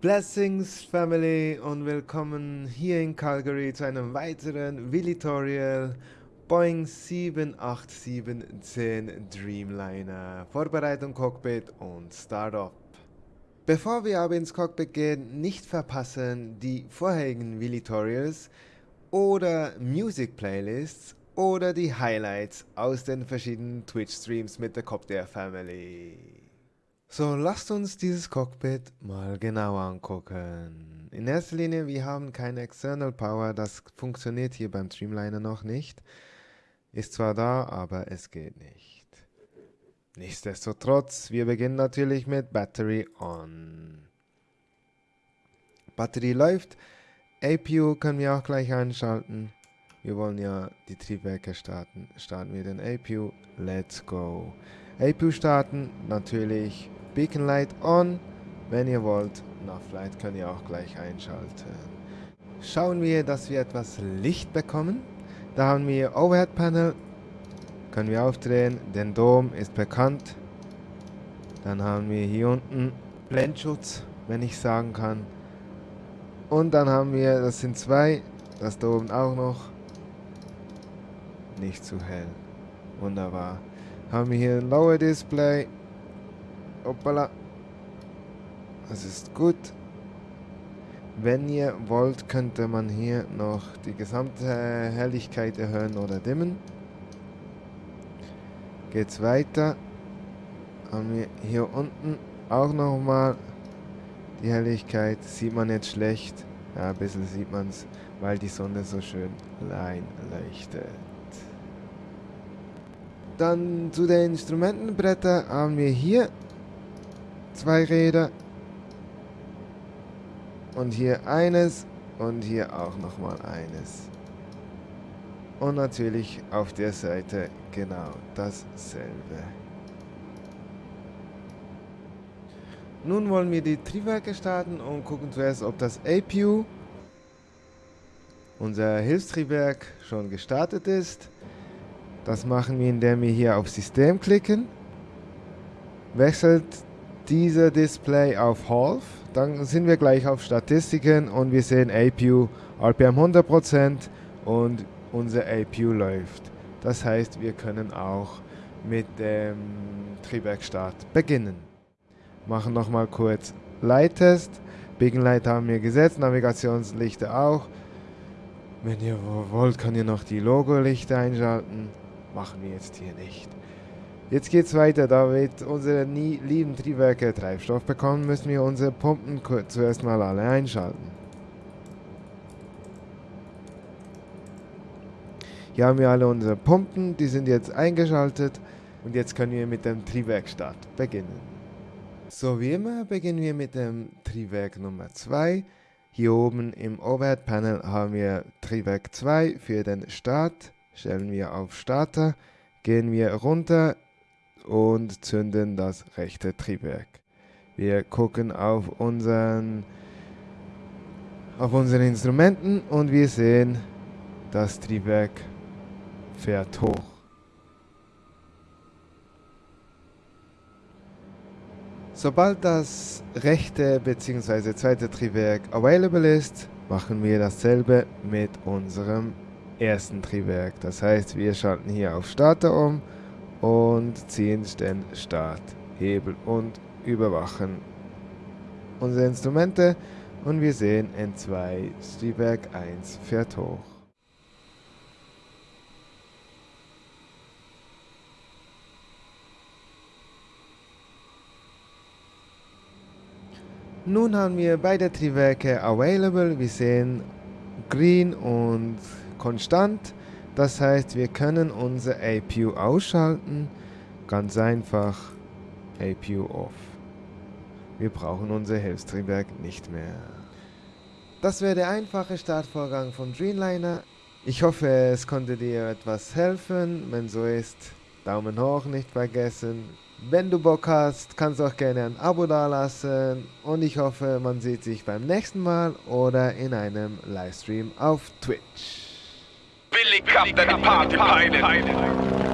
Blessings Family und willkommen hier in Calgary zu einem weiteren Villitorial Boeing 78710 Dreamliner Vorbereitung Cockpit und Startup. Bevor wir aber ins Cockpit gehen, nicht verpassen die vorherigen Villitorials oder Music Playlists oder die Highlights aus den verschiedenen Twitch Streams mit der Copter Family. So, lasst uns dieses Cockpit mal genauer angucken. In erster Linie, wir haben keine External Power, das funktioniert hier beim Streamliner noch nicht. Ist zwar da, aber es geht nicht. Nichtsdestotrotz, wir beginnen natürlich mit Battery On. Batterie läuft. APU können wir auch gleich einschalten. Wir wollen ja die Triebwerke starten. Starten wir den APU. Let's go. APU starten, natürlich Beacon Light on. Wenn ihr wollt, Nav Light könnt ihr auch gleich einschalten. Schauen wir, dass wir etwas Licht bekommen. Da haben wir Overhead Panel. Können wir aufdrehen. Den Dom ist bekannt. Dann haben wir hier unten Blendschutz, wenn ich sagen kann. Und dann haben wir, das sind zwei, das da oben auch noch. Nicht zu hell. Wunderbar. Haben wir hier ein Lower Display. Hoppala. Das ist gut. Wenn ihr wollt, könnte man hier noch die gesamte Helligkeit erhöhen oder dimmen. Geht's weiter. Haben wir hier unten auch nochmal die Helligkeit. Sieht man jetzt schlecht. Ja, ein bisschen sieht man es, weil die Sonne so schön rein leuchtet. Dann zu den Instrumentenbrettern haben wir hier zwei Räder. Und hier eines und hier auch nochmal eines. Und natürlich auf der Seite genau dasselbe. Nun wollen wir die Triebwerke starten und gucken zuerst, ob das APU, unser Hilfstriebwerk, schon gestartet ist. Das machen wir, indem wir hier auf System klicken. Wechselt dieser Display auf Half. Dann sind wir gleich auf Statistiken und wir sehen APU RPM 100% und unser APU läuft. Das heißt, wir können auch mit dem Triebwerkstart beginnen. Machen nochmal kurz Leittest. Beacon Light haben wir gesetzt, Navigationslichter auch. Wenn ihr wollt, könnt ihr noch die Logo-Lichter einschalten. Machen wir jetzt hier nicht. Jetzt geht es weiter, da wir unsere lieben Triebwerke Treibstoff bekommen, müssen wir unsere Pumpen zuerst mal alle einschalten. Hier haben wir alle unsere Pumpen, die sind jetzt eingeschaltet und jetzt können wir mit dem Triebwerkstart beginnen. So wie immer beginnen wir mit dem Triebwerk Nummer 2. Hier oben im Overhead Panel haben wir Triebwerk 2 für den Start. Stellen wir auf Starter, gehen wir runter und zünden das rechte Triebwerk. Wir gucken auf unseren auf unseren Instrumenten und wir sehen, das Triebwerk fährt hoch. Sobald das rechte bzw. zweite Triebwerk available ist, machen wir dasselbe mit unserem ersten Triebwerk. Das heißt, wir schalten hier auf Starter um und ziehen den Starthebel und überwachen unsere Instrumente und wir sehen N2 Triebwerk 1 fährt hoch. Nun haben wir beide Triebwerke available. Wir sehen green und konstant. Das heißt, wir können unser APU ausschalten. Ganz einfach APU off. Wir brauchen unser Hilfstriebwerk nicht mehr. Das wäre der einfache Startvorgang von Dreamliner. Ich hoffe, es konnte dir etwas helfen. Wenn so ist, Daumen hoch nicht vergessen. Wenn du Bock hast, kannst du auch gerne ein Abo dalassen und ich hoffe, man sieht sich beim nächsten Mal oder in einem Livestream auf Twitch. Billy Captain Party Pilot.